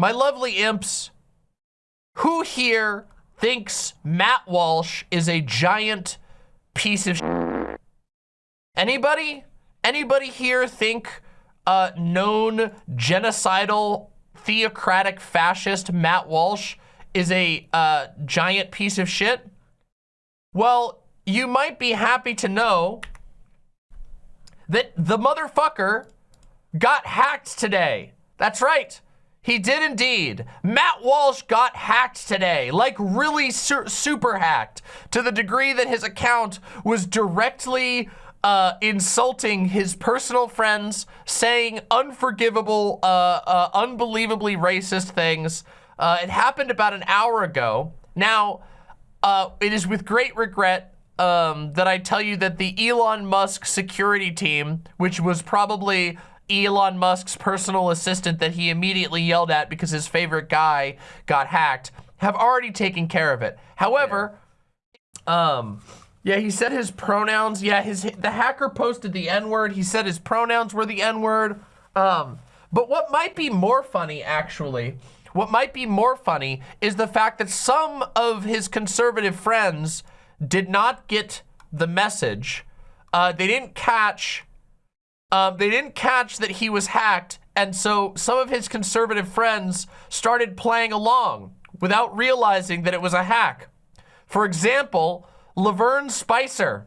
My lovely imps, who here thinks Matt Walsh is a giant piece of Anybody? Anybody here think uh, known genocidal theocratic fascist Matt Walsh is a uh, giant piece of shit? Well, you might be happy to know that the motherfucker got hacked today. That's right. He did indeed. Matt Walsh got hacked today, like really su super hacked, to the degree that his account was directly uh, insulting his personal friends, saying unforgivable, uh, uh, unbelievably racist things. Uh, it happened about an hour ago. Now, uh, it is with great regret um, that I tell you that the Elon Musk security team, which was probably Elon Musk's personal assistant that he immediately yelled at because his favorite guy got hacked, have already taken care of it. However, yeah. um, yeah, he said his pronouns. Yeah, his the hacker posted the N-word. He said his pronouns were the N-word. Um, but what might be more funny, actually, what might be more funny is the fact that some of his conservative friends did not get the message. Uh, they didn't catch, um, they didn't catch that he was hacked. And so some of his conservative friends started playing along without realizing that it was a hack. For example, Lavern Spicer.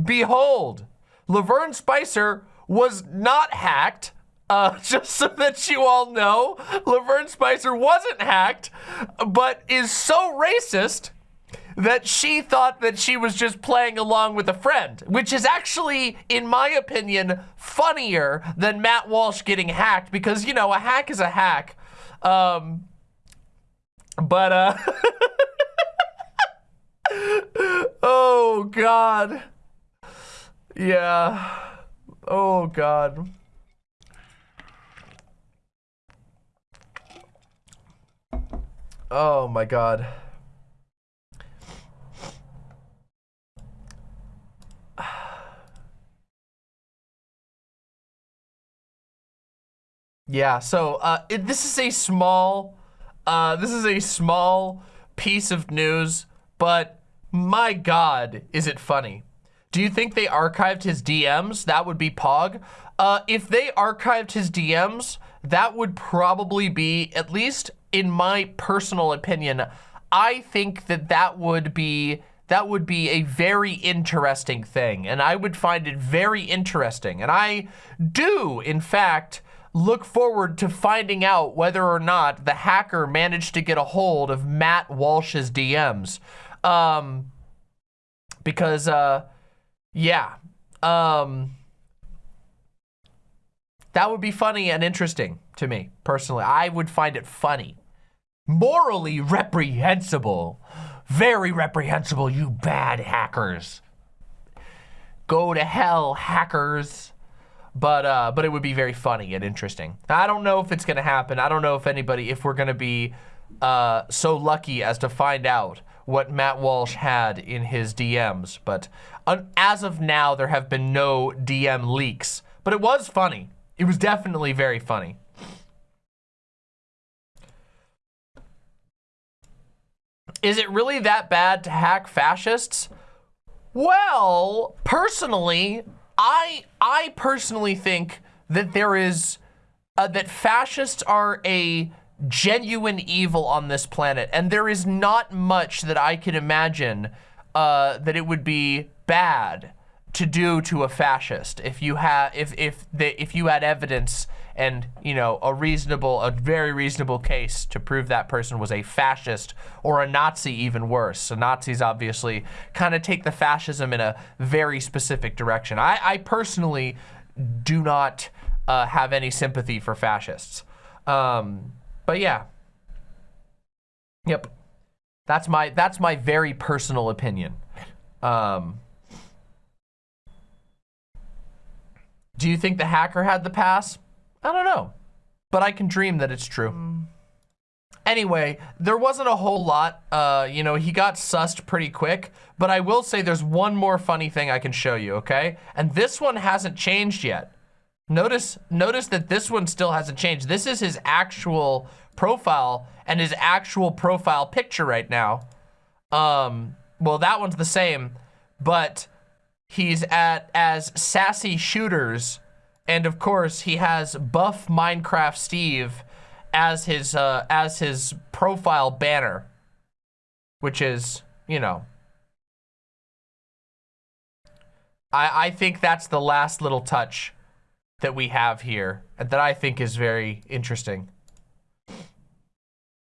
Behold, Lavern Spicer was not hacked. Uh, just so that you all know, Lavern Spicer wasn't hacked, but is so racist that she thought that she was just playing along with a friend, which is actually, in my opinion, funnier than Matt Walsh getting hacked because, you know, a hack is a hack. Um, but, uh, oh, God. Yeah. Oh, God. Oh, my God. Yeah, so uh, it, this is a small, uh, this is a small piece of news, but my God, is it funny. Do you think they archived his DMs? That would be Pog. Uh, if they archived his DMs, that would probably be, at least in my personal opinion, I think that that would be that would be a very interesting thing. And I would find it very interesting. And I do, in fact, look forward to finding out whether or not the hacker managed to get a hold of Matt Walsh's DMs. Um, because, uh, yeah, um, that would be funny and interesting to me, personally. I would find it funny. Morally reprehensible. Very reprehensible, you bad hackers. Go to hell, hackers. But uh, but it would be very funny and interesting. I don't know if it's gonna happen. I don't know if anybody, if we're gonna be uh, so lucky as to find out what Matt Walsh had in his DMs. But uh, as of now, there have been no DM leaks. But it was funny. It was definitely very funny. Is it really that bad to hack fascists? Well, personally, I I personally think that there is uh, that fascists are a genuine evil on this planet, and there is not much that I can imagine uh, that it would be bad to do to a fascist if you had if if if you had evidence and you know a reasonable a very reasonable case to prove that person was a fascist or a Nazi even worse. So Nazis obviously kind of take the fascism in a very specific direction. I, I personally do not uh, have any sympathy for fascists. Um, but yeah. Yep. That's my that's my very personal opinion. Um, Do you think the hacker had the pass? I don't know, but I can dream that it's true. Mm. Anyway, there wasn't a whole lot. Uh, you know, he got sussed pretty quick, but I will say there's one more funny thing I can show you, okay? And this one hasn't changed yet. Notice, notice that this one still hasn't changed. This is his actual profile and his actual profile picture right now. Um, well, that one's the same, but he's at as Sassy Shooters. And of course, he has Buff Minecraft Steve as his, uh, as his profile banner, which is, you know, I, I think that's the last little touch that we have here that I think is very interesting.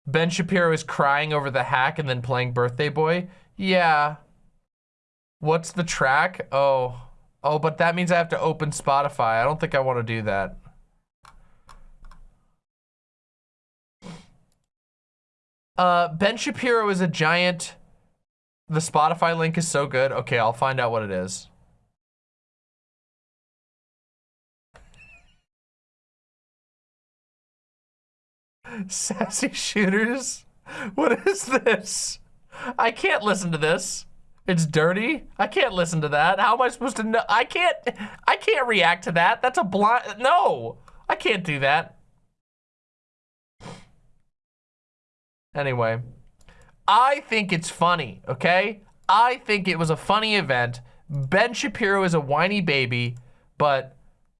Ben Shapiro is crying over the hack and then playing Birthday Boy. Yeah. What's the track? Oh. Oh, but that means I have to open Spotify. I don't think I want to do that. Uh, Ben Shapiro is a giant. The Spotify link is so good. Okay, I'll find out what it is. Sassy shooters? What is this? I can't listen to this. It's dirty. I can't listen to that. How am I supposed to know? I can't, I can't react to that. That's a blind, no, I can't do that. Anyway, I think it's funny, okay? I think it was a funny event. Ben Shapiro is a whiny baby, but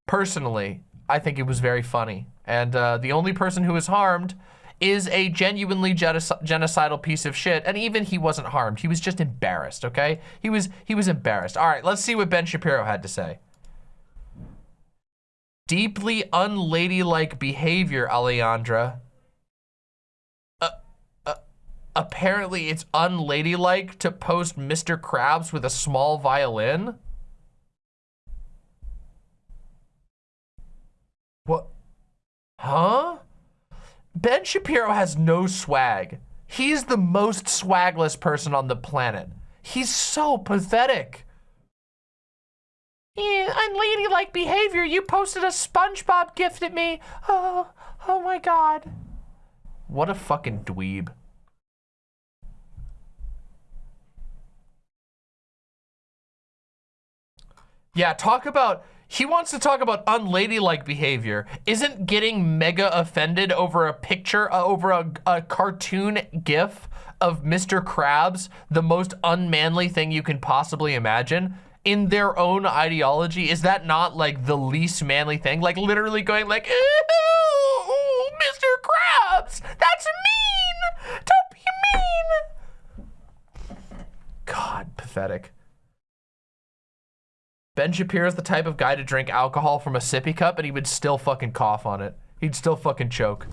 personally, I think it was very funny. And uh, the only person who was harmed is a genuinely genocidal piece of shit. And even he wasn't harmed. He was just embarrassed, okay? He was, he was embarrassed. All right, let's see what Ben Shapiro had to say. Deeply unladylike behavior, Alejandra. Uh, uh, apparently it's unladylike to post Mr. Krabs with a small violin. Ben Shapiro has no swag. He's the most swagless person on the planet. He's so pathetic. Unladylike behavior. You posted a SpongeBob gift at me. Oh, oh my God. What a fucking dweeb. Yeah, talk about he wants to talk about unladylike behavior. Isn't getting mega offended over a picture, uh, over a, a cartoon gif of Mr. Krabs the most unmanly thing you can possibly imagine? in their own ideology, is that not like the least manly thing? Like literally going like, Mr. Krabs, that's mean. Don't be mean. God, pathetic. Ben Shapiro is the type of guy to drink alcohol from a sippy cup and he would still fucking cough on it. He'd still fucking choke.